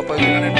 no puede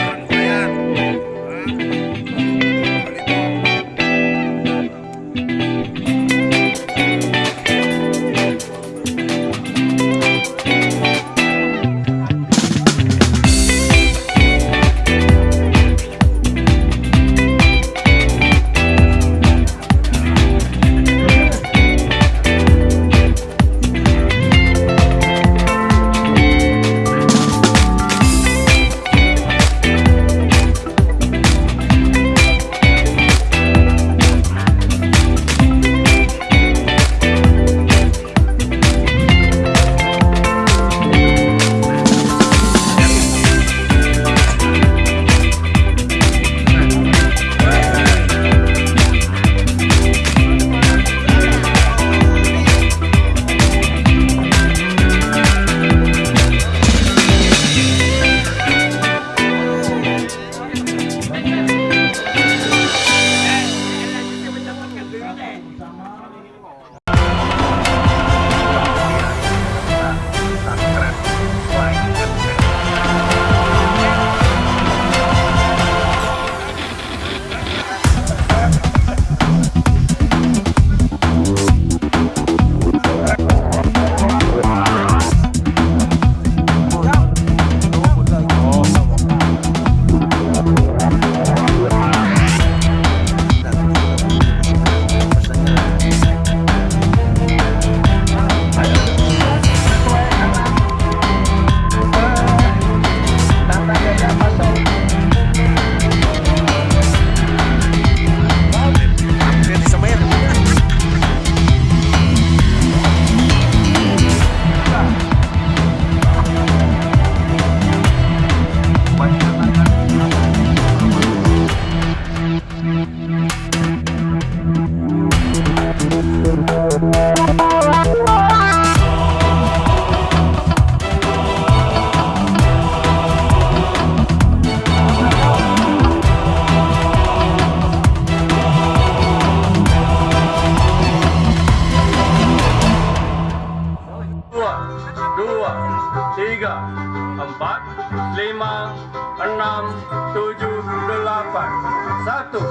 apa itu satu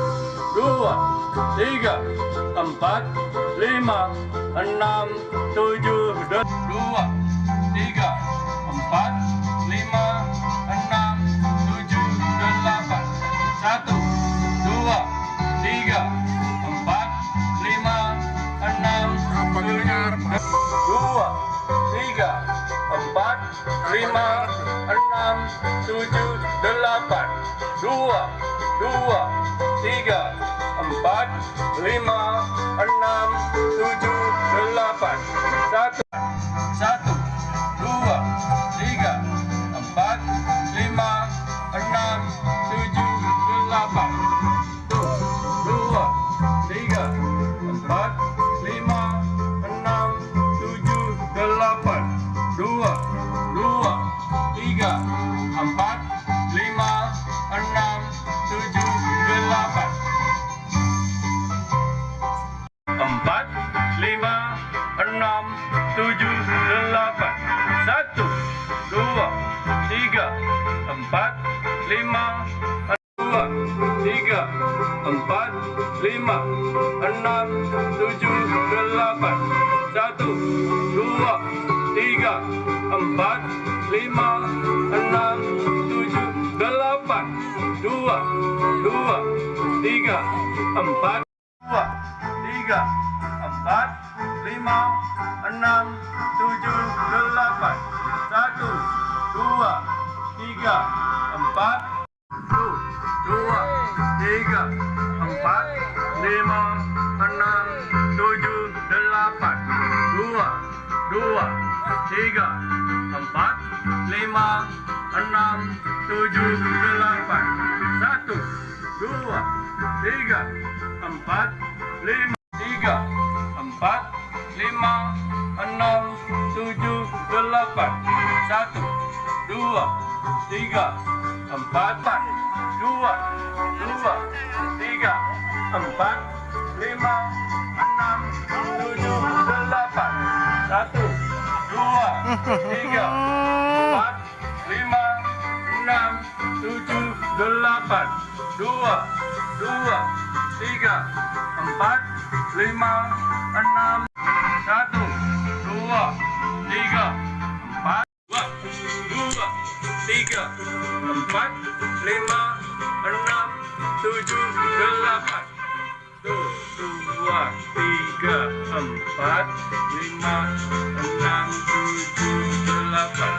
dua tiga empat lima enam tujuh dua tiga empat enam tujuh delapan. Dua dua tiga empat lima enam tujuh lima enam tujuh delapan. Satu dua tiga empat lima dua tiga empat lima enam tujuh delapan. Satu dua tiga empat lima enam tujuh delapan. Dua dua tiga empat. Dua tiga empat lima enam tujuh delapan satu dua tiga empat satu dua tiga empat lima enam tujuh delapan dua dua tiga empat lima enam tujuh delapan satu dua tiga empat lima empat lima enam tujuh delapan satu dua tiga empat empat dua dua tiga empat lima enam tujuh delapan satu dua tiga empat lima enam tujuh, delapan, dua, dua, tiga, empat, lima, enam, satu, dua, tiga, empat, dua, dua, tiga, empat, lima, enam, tujuh, delapan, dua, tiga, empat, lima, enam, tujuh, delapan,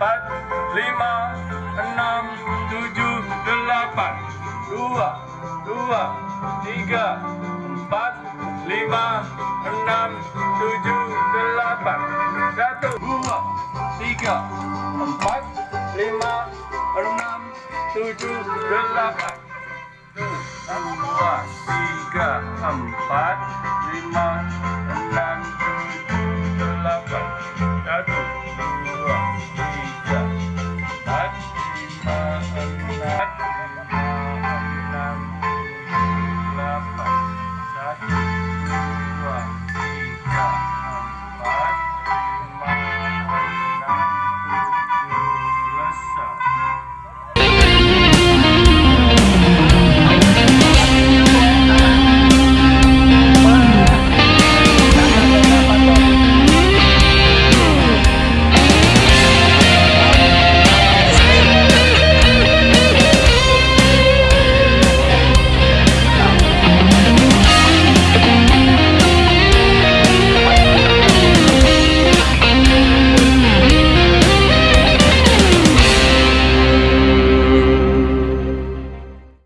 empat, lima, enam, tujuh, delapan, dua, dua, tiga, empat, lima, enam, tujuh, delapan, satu, dua, tiga, empat, lima, enam, tujuh, delapan, dua, tiga, empat, lima,